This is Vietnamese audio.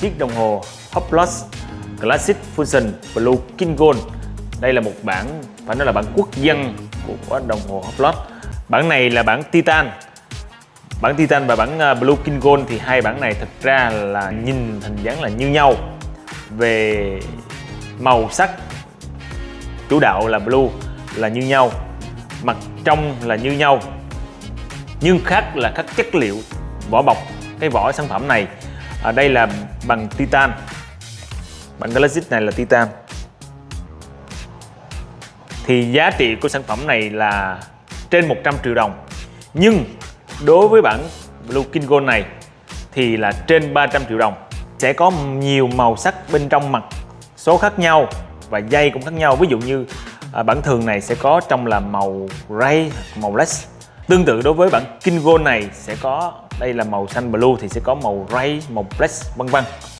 Chiếc đồng hồ Hublot Classic Fusion Blue King Gold. Đây là một bản, phải nói là bản quốc dân của đồng hồ Hublot Bản này là bản Titan. Bản Titan và bản à, Blue King Gold thì hai bản này thực ra là nhìn hình dáng là như nhau. Về màu sắc chủ đạo là blue là như nhau. Mặt trong là như nhau. Nhưng khác là các chất liệu vỏ bọc cái vỏ sản phẩm này ở đây là bằng titan. Bản Classic này là titan. Thì giá trị của sản phẩm này là trên 100 triệu đồng. Nhưng đối với bản Blue King Gold này thì là trên 300 triệu đồng. Sẽ có nhiều màu sắc bên trong mặt số khác nhau và dây cũng khác nhau. Ví dụ như à, bản thường này sẽ có trong là màu ray màu less tương tự đối với bản King Gold này sẽ có đây là màu xanh blue thì sẽ có màu ray màu black vân vân.